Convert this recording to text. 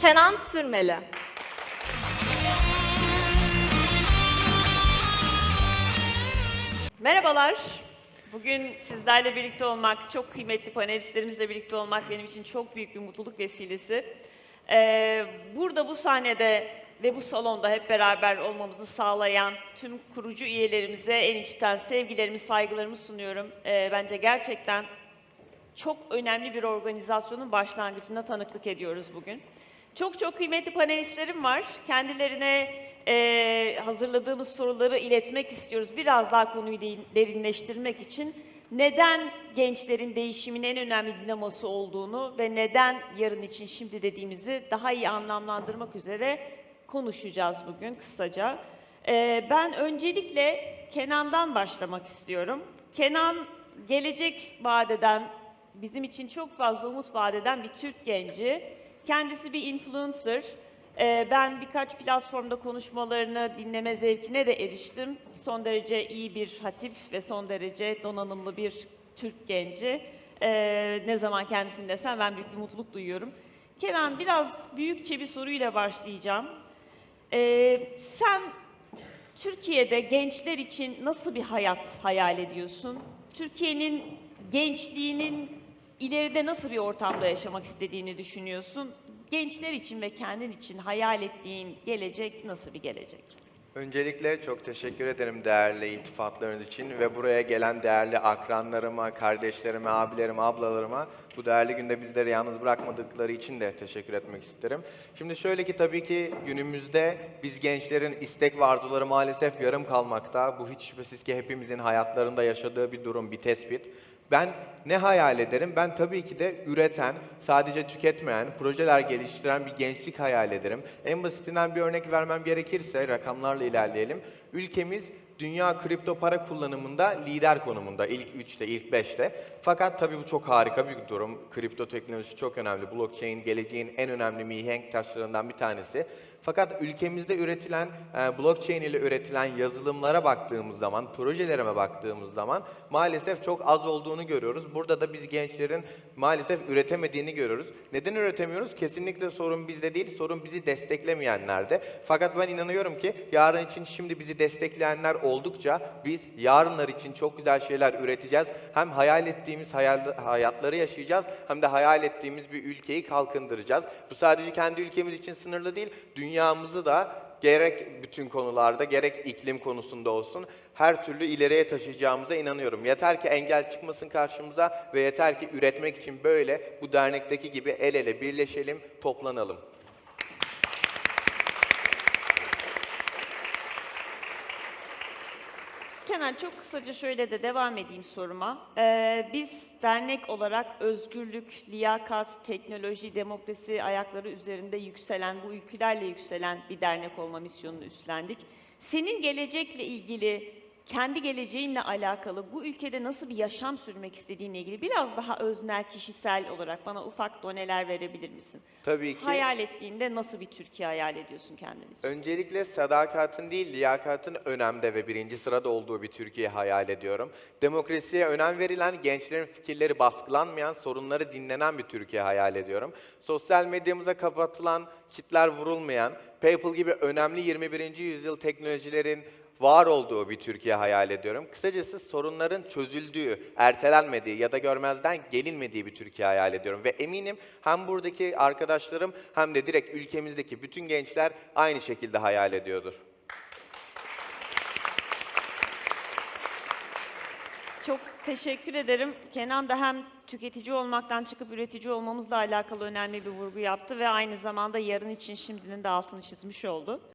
Kenan Sürmeli. Merhabalar. Bugün sizlerle birlikte olmak, çok kıymetli panelistlerimizle birlikte olmak benim için çok büyük bir mutluluk vesilesi. Ee, burada bu sahnede ve bu salonda hep beraber olmamızı sağlayan tüm kurucu üyelerimize en içten sevgilerimi, saygılarımı sunuyorum. Ee, bence gerçekten çok önemli bir organizasyonun başlangıcına tanıklık ediyoruz bugün. Çok çok kıymetli panelistlerim var. Kendilerine eee, hazırladığımız soruları iletmek istiyoruz. Biraz daha konuyu de- derinleştirmek için neden gençlerin değişimin en önemli dinamosu olduğunu ve neden yarın için şimdi dediğimizi daha iyi anlamlandırmak üzere konuşacağız bugün kısaca. Eee, ben öncelikle Kenan'dan başlamak istiyorum. Kenan gelecek vadeden bizim için çok fazla umut vadeden bir Türk genci. Kendisi bir influencer. Ee, ben birkaç platformda konuşmalarını dinleme zevkine de eriştim. Son derece iyi bir hatip ve son derece donanımlı bir Türk genci. Ee, ne zaman kendisini desem ben büyük bir mutluluk duyuyorum. Kenan biraz büyükçe bir soruyla başlayacağım. Ee, sen Türkiye'de gençler için nasıl bir hayat hayal ediyorsun? Türkiye'nin gençliğinin ileride nasıl bir ortamda yaşamak istediğini düşünüyorsun? Gençler için ve kendin için hayal ettiğin gelecek nasıl bir gelecek? Öncelikle çok teşekkür ederim değerli iltifatlarınız için ve buraya gelen değerli akranlarıma, kardeşlerime, abilerime, ablalarıma bu değerli günde bizleri yalnız bırakmadıkları için de teşekkür etmek isterim. Şimdi şöyle ki tabii ki günümüzde biz gençlerin istek ve arzuları maalesef yarım kalmakta. Bu hiç şüphesiz ki hepimizin hayatlarında yaşadığı bir durum, bir tespit. Ben ne hayal ederim? Ben tabii ki de üreten, sadece tüketmeyen, projeler geliştiren bir gençlik hayal ederim. En basitinden bir örnek vermem gerekirse, rakamlarla ilerleyelim. Ülkemiz dünya kripto para kullanımında lider konumunda, ilk 3'te, ilk 5'te. Fakat tabii bu çok harika bir durum. Kripto teknolojisi çok önemli. Blockchain geleceğin en önemli mihenk taşlarından bir tanesi. Fakat ülkemizde üretilen, e, blockchain ile üretilen yazılımlara baktığımız zaman, projelerime baktığımız zaman maalesef çok az olduğunu görüyoruz. Burada da biz gençlerin maalesef üretemediğini görüyoruz. Neden üretemiyoruz? Kesinlikle sorun bizde değil, sorun bizi desteklemeyenlerde. Fakat ben inanıyorum ki yarın için şimdi bizi destekleyenler oldukça biz yarınlar için çok güzel şeyler üreteceğiz. Hem hayal ettiğimiz hayal, hayatları yaşayacağız hem de hayal ettiğimiz bir ülkeyi kalkındıracağız. Bu sadece kendi ülkemiz için sınırlı değil, dünyamızı da gerek bütün konularda gerek iklim konusunda olsun her türlü ileriye taşıyacağımıza inanıyorum. Yeter ki engel çıkmasın karşımıza ve yeter ki üretmek için böyle bu dernekteki gibi el ele birleşelim, toplanalım. Kenan çok kısaca şöyle de devam edeyim soruma. Ee, biz dernek olarak özgürlük, liyakat, teknoloji, demokrasi ayakları üzerinde yükselen, bu ülkelerle yükselen bir dernek olma misyonunu üstlendik. Senin gelecekle ilgili, kendi geleceğinle alakalı bu ülkede nasıl bir yaşam sürmek istediğinle ilgili biraz daha öznel, kişisel olarak bana ufak doneler verebilir misin? Tabii ki Hayal ettiğinde nasıl bir Türkiye hayal ediyorsun kendin için? Öncelikle sadakatin değil, liyakatın önemde ve birinci sırada olduğu bir Türkiye hayal ediyorum. Demokrasiye önem verilen, gençlerin fikirleri baskılanmayan, sorunları dinlenen bir Türkiye hayal ediyorum. Sosyal medyamıza kapatılan, kitler vurulmayan, PayPal gibi önemli 21. yüzyıl teknolojilerin var olduğu bir Türkiye hayal ediyorum. Kısacası sorunların çözüldüğü, ertelenmediği ya da görmezden gelinmediği bir Türkiye hayal ediyorum. Ve eminim hem buradaki arkadaşlarım hem de direkt ülkemizdeki bütün gençler aynı şekilde hayal ediyordur. Çok teşekkür ederim. Kenan da hem tüketici olmaktan çıkıp üretici olmamızla alakalı önemli bir vurgu yaptı ve aynı zamanda yarın için şimdinin de altını çizmiş oldu.